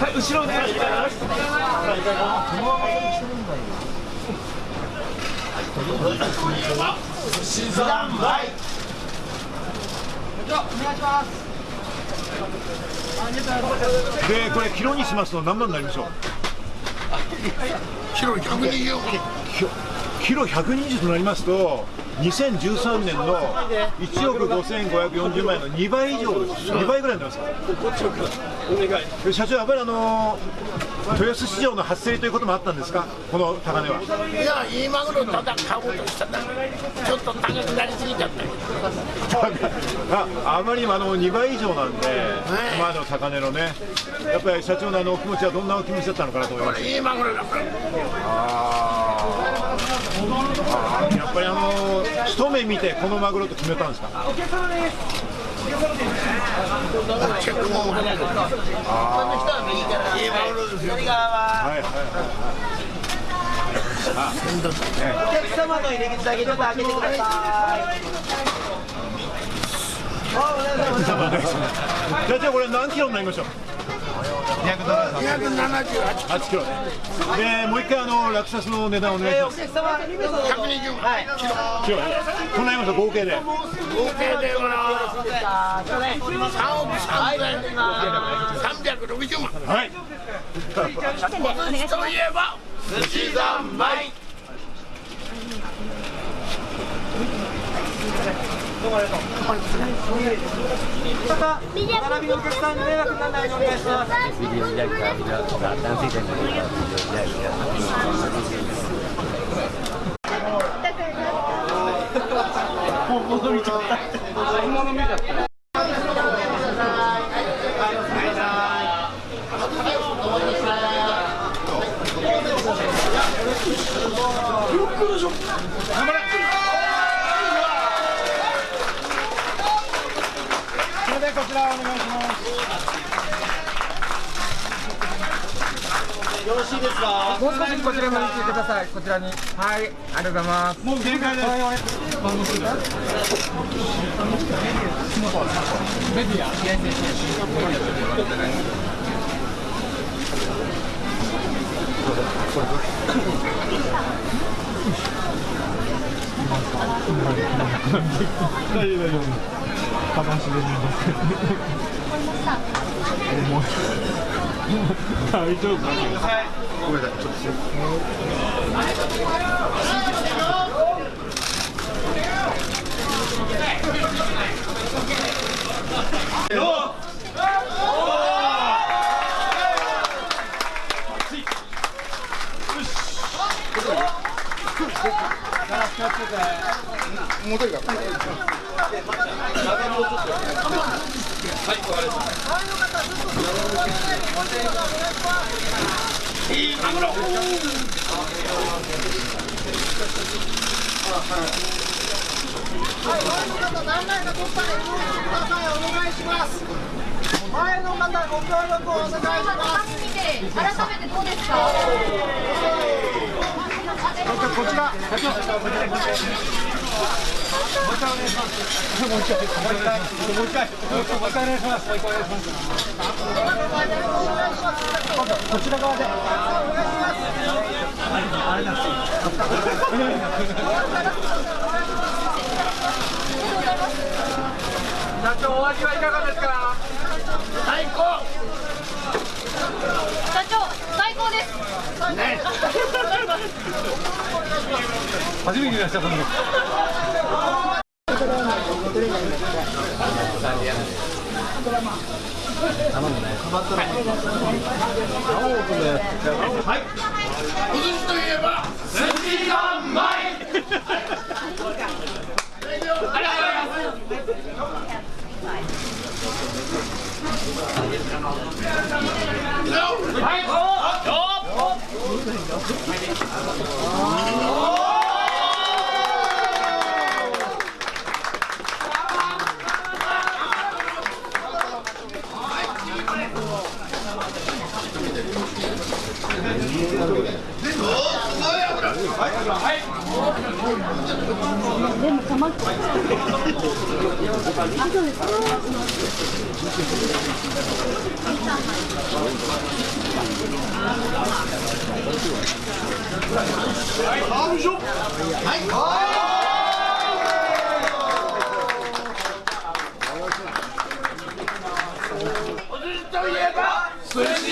はい後ろお願いしますでこれキロにしますと何万になりましょう？キロ120キロ120となりますと2013年の1億5540万円の2倍以上です。2倍ぐらいになります。で社長やっぱりあの豊洲市場の発生ということもあったんですか？この高値は。いやいいマグロただ買おうとしたらちょっと高くなりすぎちゃった。ああまりにもあの2倍以上なんで、今までの高値のね。やっぱり社長のあのお気持ちはどんなお気持ちだったのかなと思います。いいマグロだから。あー。やっぱりあの一目見てこのマグロと決めたんですか？チェックもいいマグロですよはいはいはいお客様の入り口だけちょっと開けてください。じゃあじゃあこれ何キロになりましょう？278 8キロでもう一回あの落札の値段お願いしますえーお客様120はいキロキロとなりました合計で合計ではあーすいません3億3360万はいといえば寿司三昧また並びのお客さんに迷惑にならない。ようにお願いします本物見ちゃった本物見ちゃったそれでこちらお願いします。よろしい。です。かもう少しこちらまで来てください。こちらに。はい、ありがとうございます。もう限界です。前の方ご協力をお願い。します見て改めてどうですか？こちら社長もう一回もう一回お願いしますもう一回もう一回もう一回もう一回お願いします。もう一回お願いします今度こちら側であれなんです社長お味はいかがですか最高初めていらっしゃった頼むね。はい。おといえば。い。す。はい、よい、寿司